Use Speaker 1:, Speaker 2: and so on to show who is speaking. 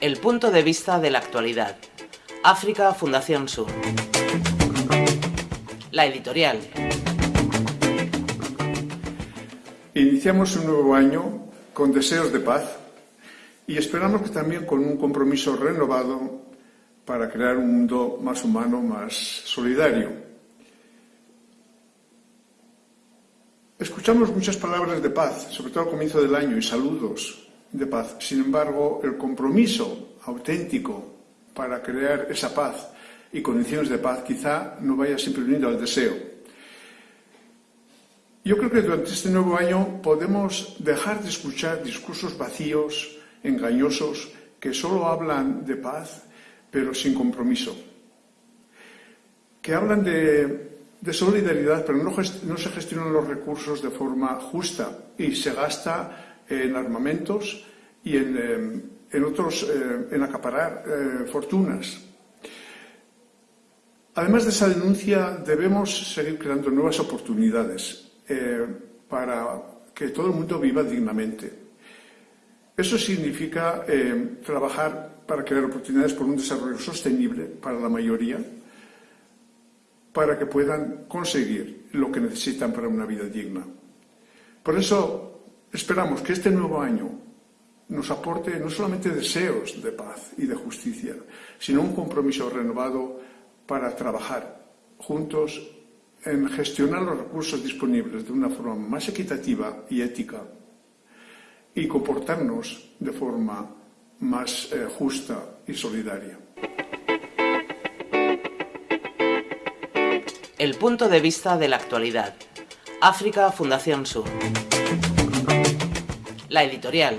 Speaker 1: El punto de vista de la actualidad. África Fundación Sur. La editorial.
Speaker 2: Iniciamos un nuevo año con deseos de paz y esperamos que también con un compromiso renovado para crear un mundo más humano, más solidario. Escuchamos muchas palabras de paz, sobre todo al comienzo del año, y saludos de paz. Sin embargo, el compromiso auténtico para crear esa paz y condiciones de paz quizá no vaya siempre unido al deseo. Yo creo que durante este nuevo año podemos dejar de escuchar discursos vacíos, engañosos, que solo hablan de paz, pero sin compromiso. Que hablan de, solidaridad, pero no, no se gestionan los recursos de forma justa y se gasta en armamentos y en, eh, en otros, eh, en acaparar eh, fortunas. Además de esa denuncia, debemos seguir creando nuevas oportunidades para que todo el mundo viva dignamente. Eso significa trabajar para crear oportunidades por un desarrollo sostenible para la mayoría, para que puedan conseguir lo que necesitan para una vida digna. Por eso esperamos que este nuevo año nos aporte no solamente deseos de paz y de justicia, sino un compromiso renovado para trabajar juntos en gestionar los recursos disponibles de una forma más equitativa y ética y comportarnos de forma más eh, justa y solidaria.
Speaker 1: El punto de vista de la actualidad. África Fundación Sur la editorial.